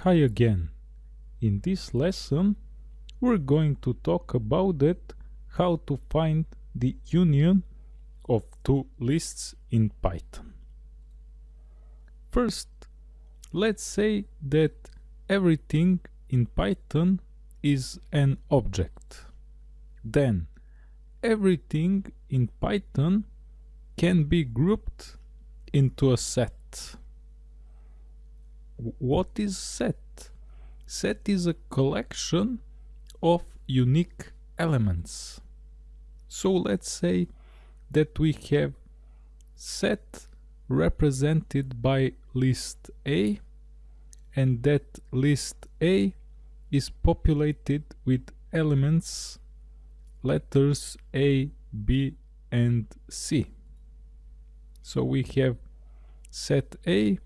Hi again. In this lesson we're going to talk about it how to find the union of two lists in Python. First, let's say that everything in Python is an object. Then everything in Python can be grouped into a set. What is set? Set is a collection of unique elements. So let's say that we have set represented by list A and that list A is populated with elements letters A, B and C. So we have set A,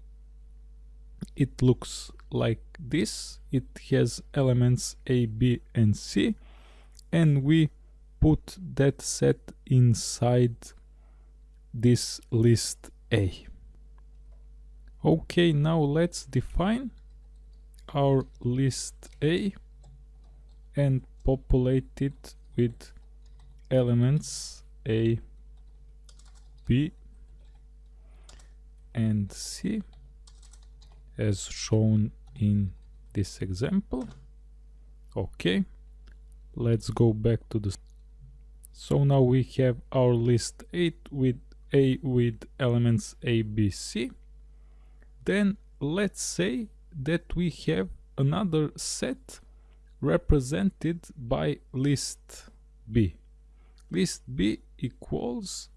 it looks like this, it has elements A, B and C. And we put that set inside this list A. Okay, now let's define our list A and populate it with elements A, B and C as shown in this example. Okay, let's go back to the so now we have our list 8 with A with elements A, B, C. Then let's say that we have another set represented by list B. List B equals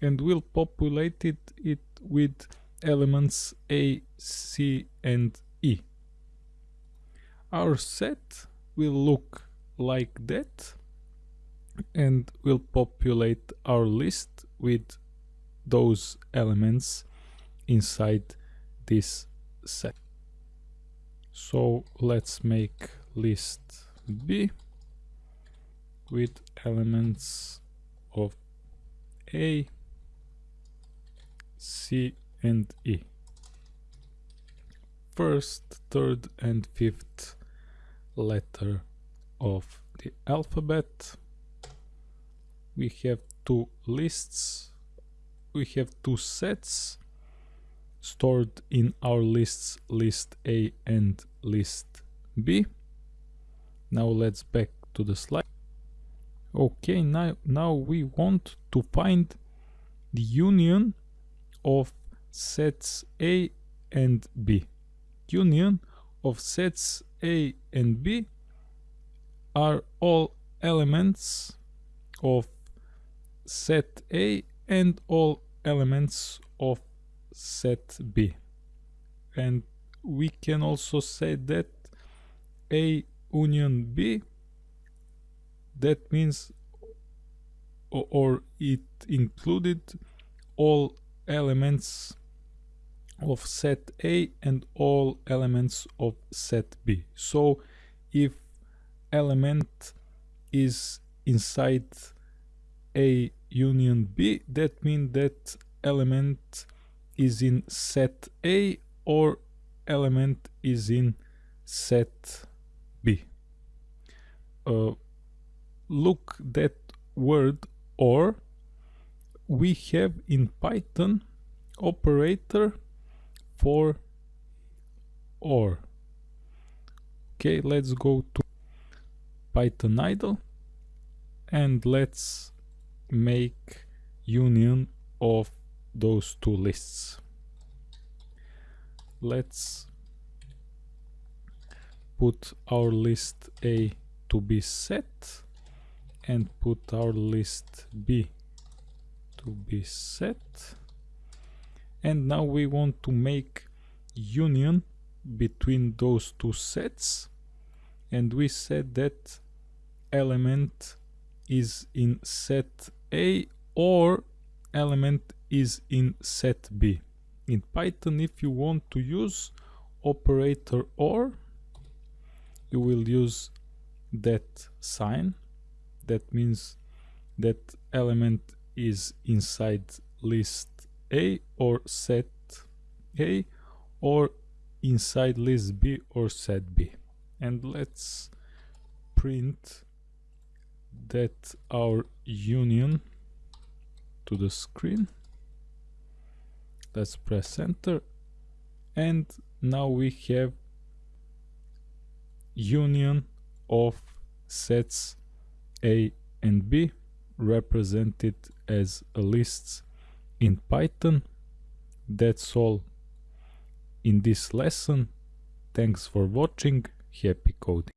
and we'll populate it, it with elements A, C and E. Our set will look like that and we'll populate our list with those elements inside this set. So let's make list B with elements of A, C and E. First, third and fifth letter of the alphabet. We have two lists. We have two sets stored in our lists list A and list B. Now let's back to the slide. Okay, now, now we want to find the union of sets A and B. Union of sets A and B are all elements of set A and all elements of set B. And we can also say that A union B that means or, it included all elements of set A and all elements of set B. So if element is inside A union B, that means that element is in set A or element is in set B. Uh, look that word or we have in Python operator for or. Okay, let's go to Python idle and let's make union of those two lists. Let's put our list A to be set and put our list B to be set and now we want to make union between those two sets and we said that element is in set A or element is in set B. In Python if you want to use operator OR you will use that sign that means that element is inside list A or set A or inside list b or set b. And let's print that our union to the screen. Let's press enter. And now we have union of sets a and b represented as a lists in python. That's all in this lesson. Thanks for watching. Happy coding